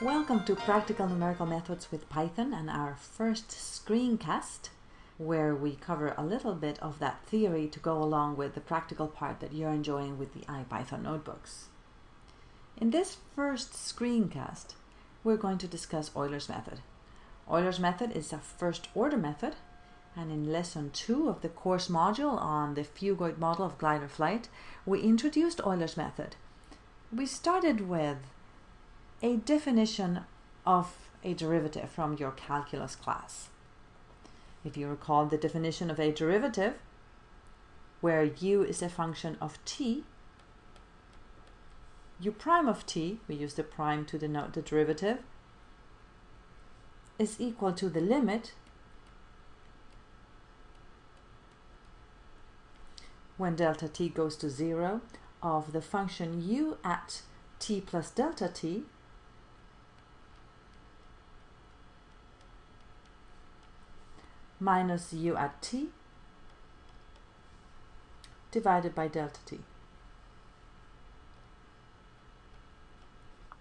Welcome to Practical Numerical Methods with Python and our first screencast where we cover a little bit of that theory to go along with the practical part that you're enjoying with the IPython notebooks. In this first screencast, we're going to discuss Euler's method. Euler's method is a first order method and in lesson two of the course module on the Phugoid model of glider flight, we introduced Euler's method. We started with a definition of a derivative from your calculus class. If you recall the definition of a derivative, where u is a function of t, u prime of t, we use the prime to denote the derivative, is equal to the limit when delta t goes to 0 of the function u at t plus delta t minus u at t divided by delta t.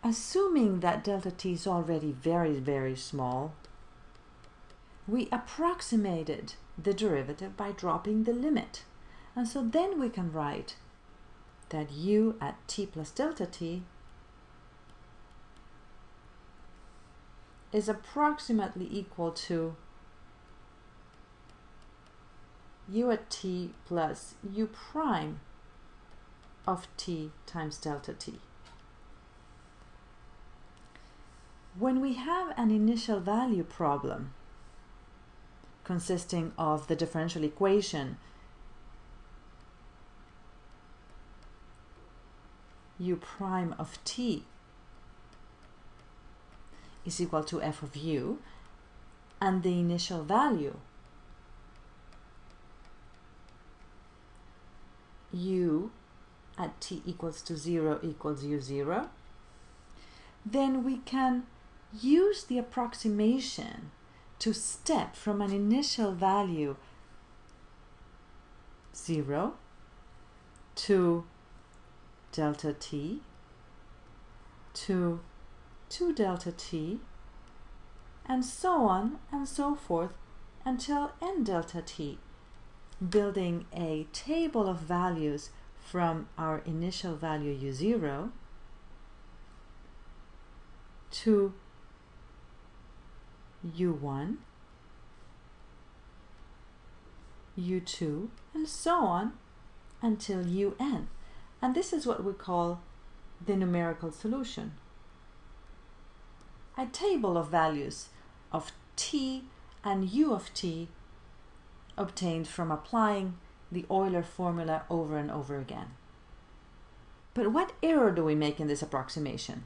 Assuming that delta t is already very, very small, we approximated the derivative by dropping the limit. And so then we can write that u at t plus delta t is approximately equal to u at t plus u prime of t times delta t. When we have an initial value problem consisting of the differential equation u prime of t is equal to f of u and the initial value u at t equals to 0 equals u0, then we can use the approximation to step from an initial value 0 to delta t to 2 delta t and so on and so forth until n delta t building a table of values from our initial value u0 to u1, u2, and so on until un. And this is what we call the numerical solution. A table of values of t and u of t obtained from applying the Euler formula over and over again. But what error do we make in this approximation?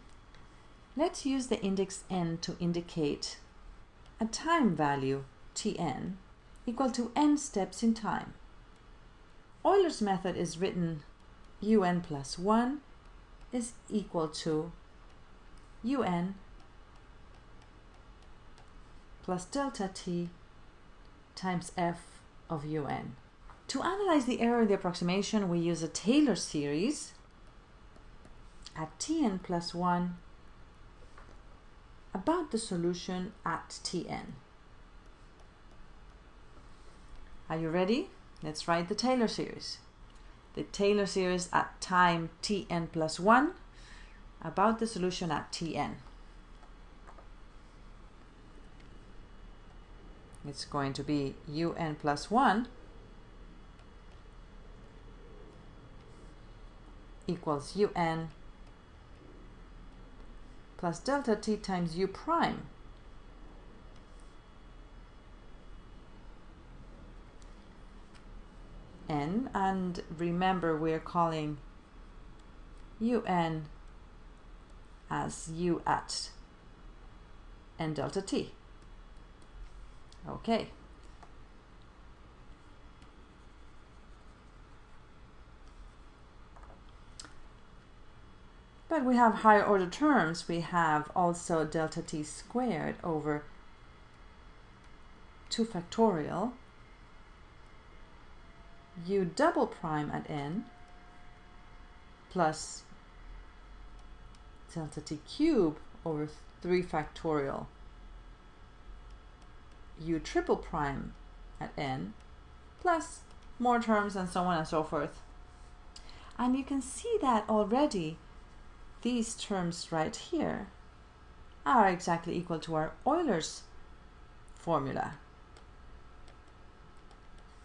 Let's use the index n to indicate a time value tn equal to n steps in time. Euler's method is written un plus 1 is equal to un plus delta t times f of un. To analyze the error in the approximation, we use a Taylor series at tn plus 1 about the solution at tn. Are you ready? Let's write the Taylor series. The Taylor series at time tn plus 1 about the solution at tn. It's going to be un plus 1 equals un plus delta t times u prime. N and remember we're calling un as u at n delta t Okay. But we have higher order terms. We have also delta t squared over 2 factorial u double prime at n plus delta t cube over 3 factorial u triple prime at n plus more terms and so on and so forth. And you can see that already these terms right here are exactly equal to our Euler's formula.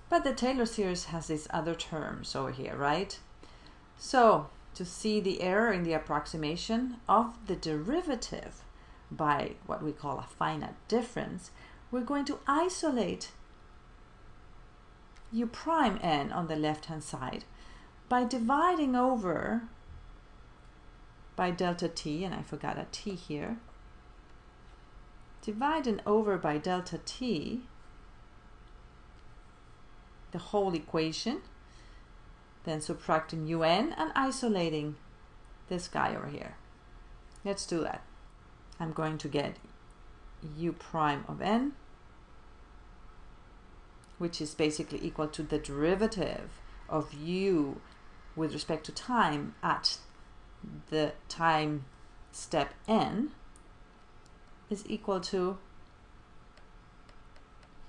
But the Taylor series has these other terms over here, right? So to see the error in the approximation of the derivative by what we call a finite difference, we're going to isolate u prime n on the left hand side by dividing over by delta t, and I forgot a t here, dividing over by delta t the whole equation, then subtracting un and isolating this guy over here. Let's do that. I'm going to get u prime of n, which is basically equal to the derivative of u with respect to time at the time step n is equal to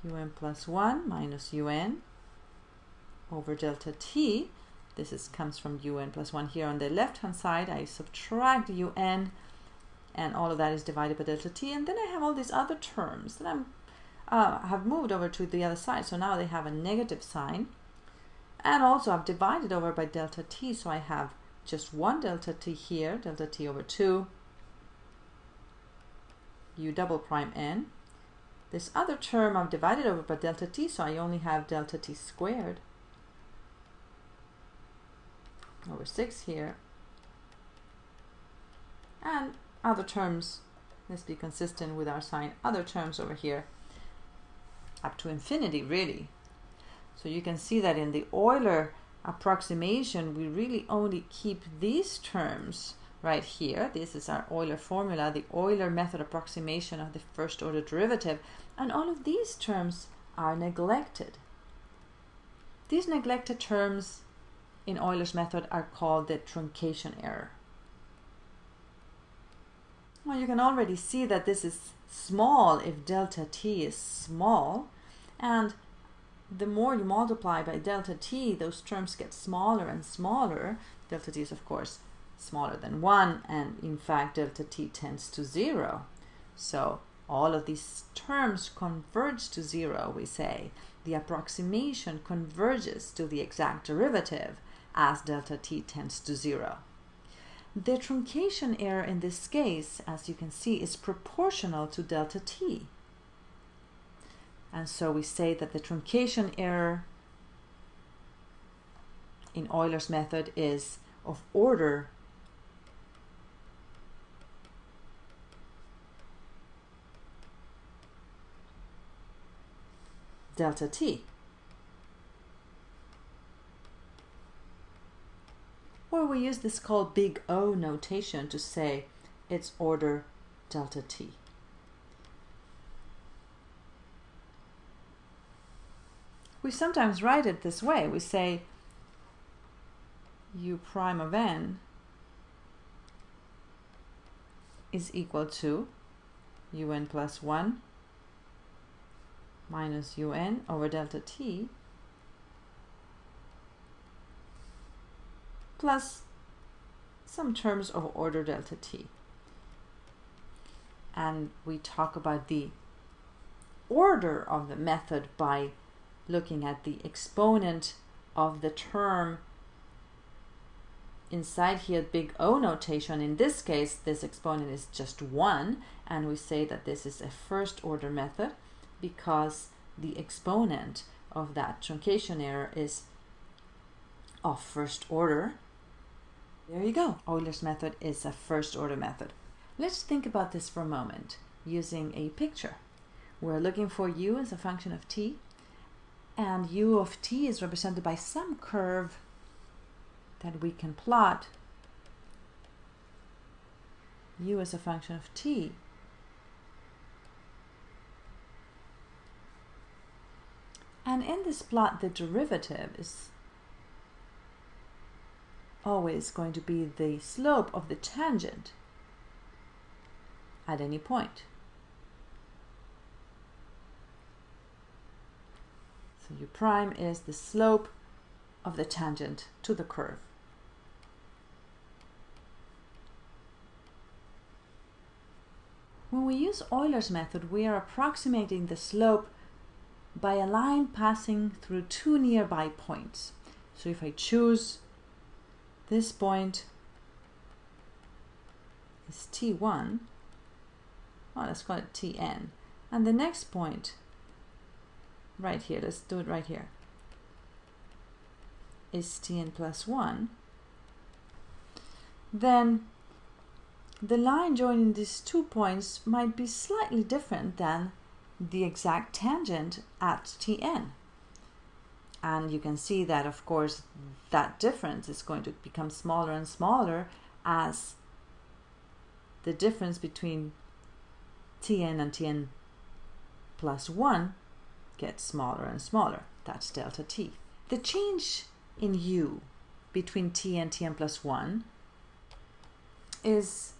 un plus 1 minus un over delta t. This is comes from un plus 1 here on the left hand side. I subtract un and all of that is divided by delta t and then I have all these other terms that I'm uh, have moved over to the other side. So now they have a negative sign. And also I've divided over by delta t. So I have just one delta t here delta t over 2 u double prime n. This other term I've divided over by delta t. So I only have delta t squared over 6 here. And other terms, let's be consistent with our sign, other terms over here up to infinity really. So you can see that in the Euler approximation, we really only keep these terms right here. This is our Euler formula, the Euler method approximation of the first order derivative. And all of these terms are neglected. These neglected terms in Euler's method are called the truncation error. Well, you can already see that this is small if delta t is small. And the more you multiply by delta t, those terms get smaller and smaller. Delta t is, of course, smaller than 1. And in fact, delta t tends to 0. So all of these terms converge to 0, we say. The approximation converges to the exact derivative as delta t tends to 0. The truncation error in this case, as you can see, is proportional to delta t. And so we say that the truncation error in Euler's method is of order delta t. we use this called big O notation to say its order delta t. We sometimes write it this way. We say u prime of n is equal to un plus 1 minus un over delta t plus some terms of order delta t. And we talk about the order of the method by looking at the exponent of the term inside here big O notation. In this case, this exponent is just 1, and we say that this is a first order method because the exponent of that truncation error is of first order there you go. Euler's method is a first order method. Let's think about this for a moment using a picture. We're looking for u as a function of t, and u of t is represented by some curve that we can plot u as a function of t. And in this plot, the derivative is always going to be the slope of the tangent at any point. So u prime is the slope of the tangent to the curve. When we use Euler's method, we are approximating the slope by a line passing through two nearby points. So if I choose this point is T1, well, let's call it Tn, and the next point right here, let's do it right here, is Tn plus 1, then the line joining these two points might be slightly different than the exact tangent at Tn. And you can see that, of course, that difference is going to become smaller and smaller as the difference between Tn and Tn plus 1 gets smaller and smaller. That's delta t. The change in u between t and tn plus 1 is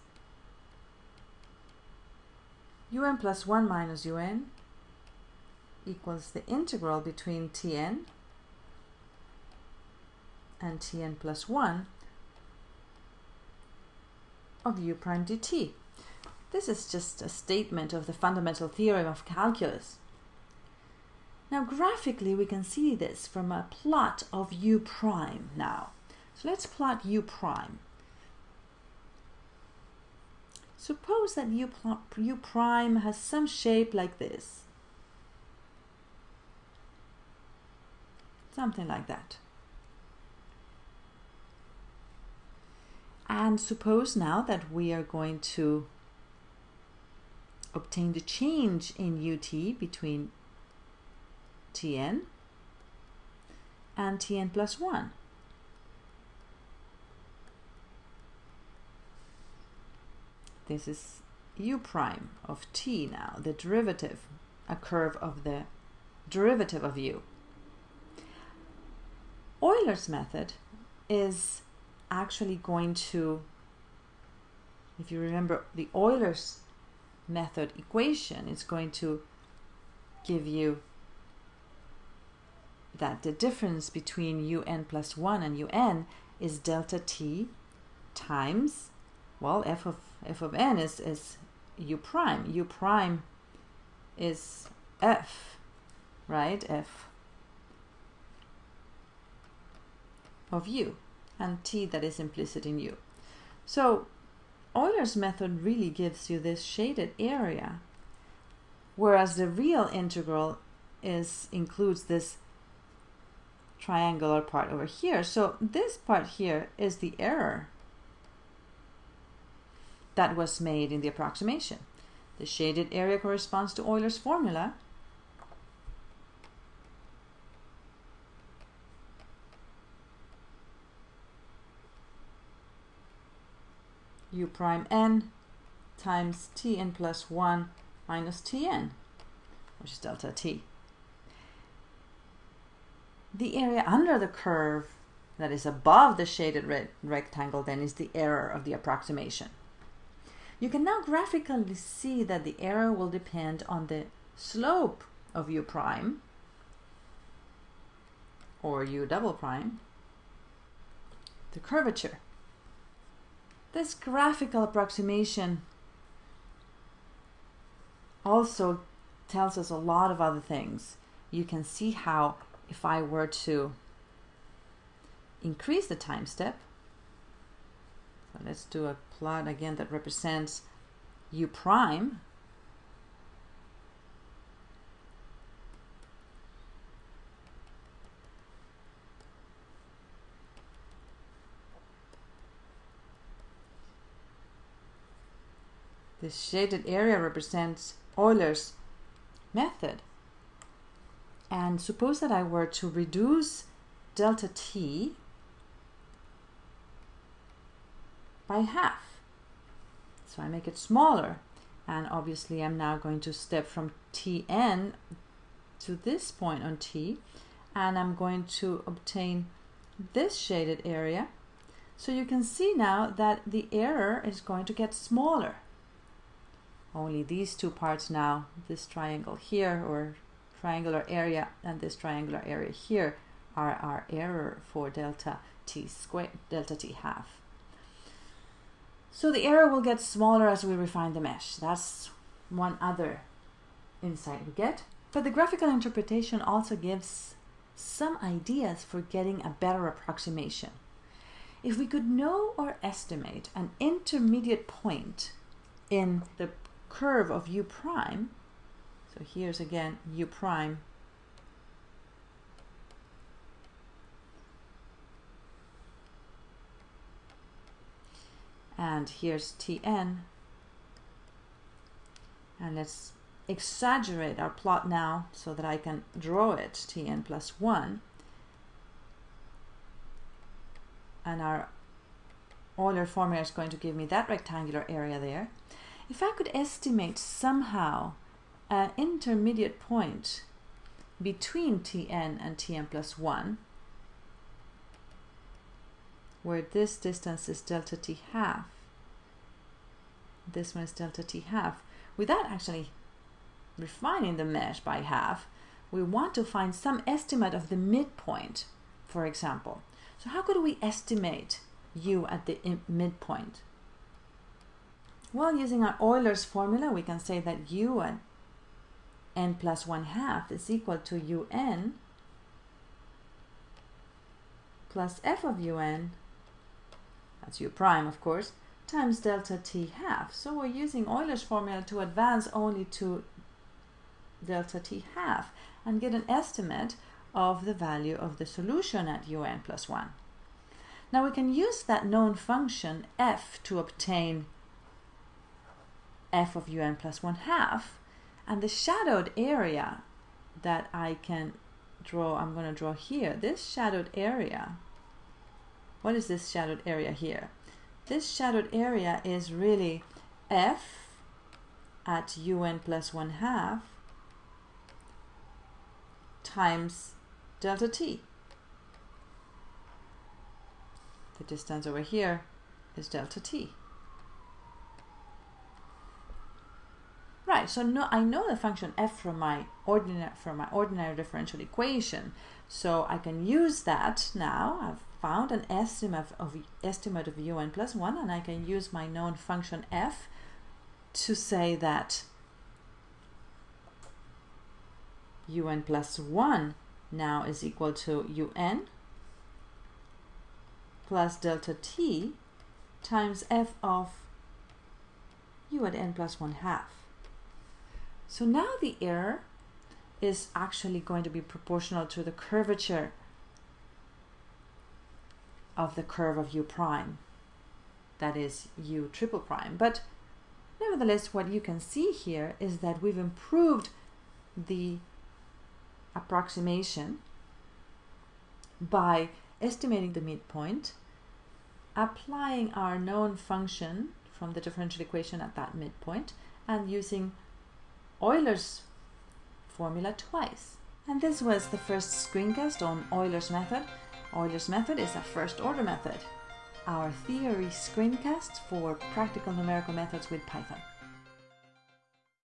un plus 1 minus un equals the integral between tn and tn plus 1 of u prime dt. This is just a statement of the fundamental theorem of calculus. Now graphically we can see this from a plot of u prime now. So let's plot u prime. Suppose that u, u prime has some shape like this. Something like that. And suppose now that we are going to obtain the change in ut between tn and tn plus 1. This is u prime of t now, the derivative, a curve of the derivative of u. Euler's method is actually going to, if you remember the Euler's method equation, it's going to give you that the difference between un plus 1 and un is delta t times, well, f of, f of n is, is u prime. u prime is f, right? f of u and t that is implicit in u. So Euler's method really gives you this shaded area, whereas the real integral is includes this triangular part over here. So this part here is the error that was made in the approximation. The shaded area corresponds to Euler's formula. U prime n times tn plus 1 minus tn, which is delta t the area under the curve that is above the shaded red rectangle then is the error of the approximation. You can now graphically see that the error will depend on the slope of u prime or u double prime, the curvature. This graphical approximation also tells us a lot of other things. You can see how if I were to increase the time step, so let's do a plot again that represents u prime, This shaded area represents Euler's method. And suppose that I were to reduce delta t by half. So I make it smaller. And obviously I'm now going to step from tn to this point on t. And I'm going to obtain this shaded area. So you can see now that the error is going to get smaller. Only these two parts now, this triangle here or triangular area and this triangular area here are our error for delta t squared, delta t half. So the error will get smaller as we refine the mesh. That's one other insight we get. But the graphical interpretation also gives some ideas for getting a better approximation. If we could know or estimate an intermediate point in the curve of u prime, so here's again u prime. And here's Tn. And let's exaggerate our plot now so that I can draw it Tn plus 1 and our Euler formula is going to give me that rectangular area there. If I could estimate somehow an intermediate point between Tn and Tn plus 1 where this distance is delta t half this one is delta t half without actually refining the mesh by half we want to find some estimate of the midpoint for example. So how could we estimate u at the midpoint well using our Euler's formula we can say that un n plus 1 half is equal to un plus f of un that's u prime of course, times delta t half. So we're using Euler's formula to advance only to delta t half and get an estimate of the value of the solution at un plus 1. Now we can use that known function f to obtain f of un plus 1 half and the shadowed area that I can draw, I'm going to draw here, this shadowed area what is this shadowed area here? This shadowed area is really f at un plus 1 half times delta t. The distance over here is delta t. Right, so no, I know the function f from my ordinary from my ordinary differential equation, so I can use that now. I've found an estimate of, estimate of un plus 1 and I can use my known function f to say that un plus 1 now is equal to un plus delta t times f of u at n plus 1 half. So now the error is actually going to be proportional to the curvature of the curve of u prime, that is u triple prime. But nevertheless, what you can see here is that we've improved the approximation by estimating the midpoint, applying our known function from the differential equation at that midpoint, and using Euler's formula twice. And this was the first screencast on Euler's method. Euler's method is a first order method. Our theory screencast for practical numerical methods with Python.